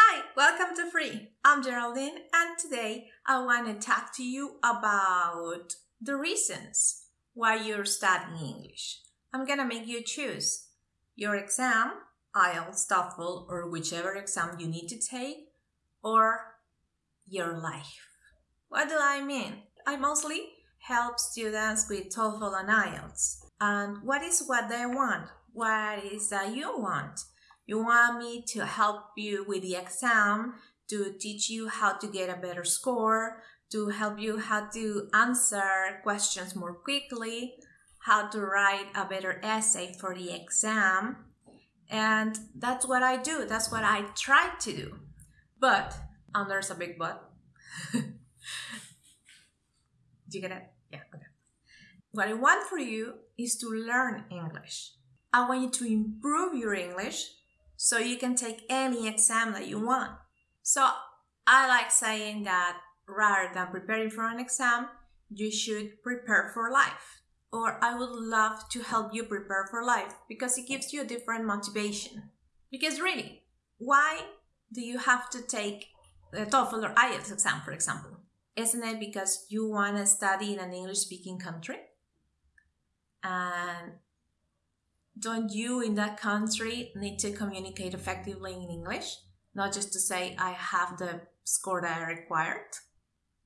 Hi, welcome to Free. I'm Geraldine, and today I want to talk to you about the reasons why you're studying English. I'm gonna make you choose your exam, IELTS, TOEFL, or whichever exam you need to take, or your life. What do I mean? I mostly help students with TOEFL and IELTS. And what is what they want? What is that you want? You want me to help you with the exam, to teach you how to get a better score, to help you how to answer questions more quickly, how to write a better essay for the exam. And that's what I do. That's what I try to do. But, and there's a big but. do you get it? Yeah, okay. What I want for you is to learn English. I want you to improve your English so you can take any exam that you want. So I like saying that rather than preparing for an exam, you should prepare for life. Or I would love to help you prepare for life because it gives you a different motivation. Because really, why do you have to take the TOEFL or IELTS exam, for example? Isn't it because you want to study in an English speaking country? And don't you in that country need to communicate effectively in English? Not just to say, I have the score that I required?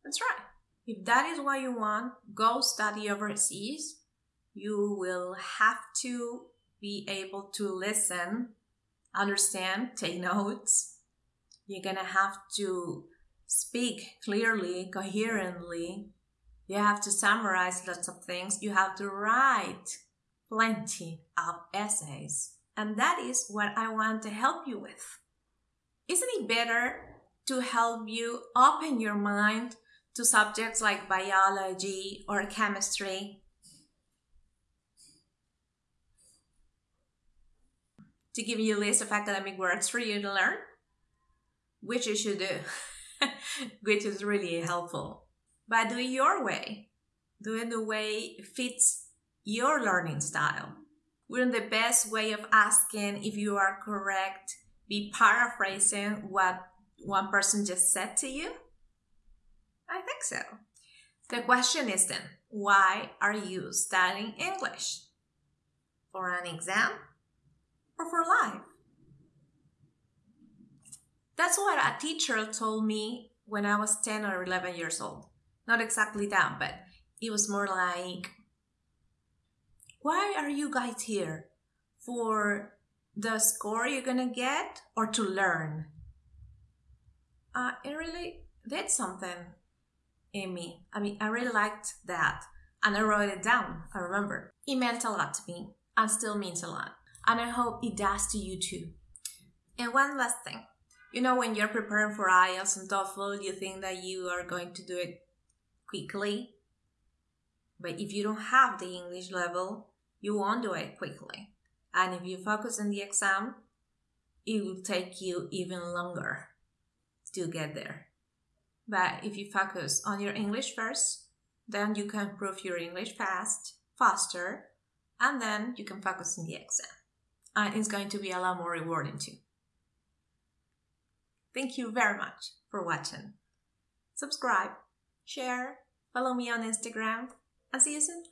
That's right. If that is what you want, go study overseas. You will have to be able to listen, understand, take notes. You're gonna have to speak clearly, coherently. You have to summarize lots of things. You have to write plenty of essays. And that is what I want to help you with. Isn't it better to help you open your mind to subjects like biology or chemistry. To give you a list of academic words for you to learn, which you should do, which is really helpful. But do it your way. Do it the way it fits your learning style. Wouldn't the best way of asking if you are correct be paraphrasing what one person just said to you? I think so. The question is then, why are you studying English? For an exam or for life? That's what a teacher told me when I was 10 or 11 years old. Not exactly that, but it was more like, why are you guys here? For the score you're gonna get or to learn? Uh, it really did something in me. I mean, I really liked that. And I wrote it down, I remember. It meant a lot to me and still means a lot. And I hope it does to you too. And one last thing. You know, when you're preparing for IELTS and TOEFL, you think that you are going to do it quickly. But if you don't have the English level, you won't do it quickly. And if you focus on the exam, it will take you even longer to get there. But if you focus on your English first, then you can improve your English fast, faster, and then you can focus on the exam. And it's going to be a lot more rewarding too. Thank you very much for watching. Subscribe, share, follow me on Instagram, and see you soon.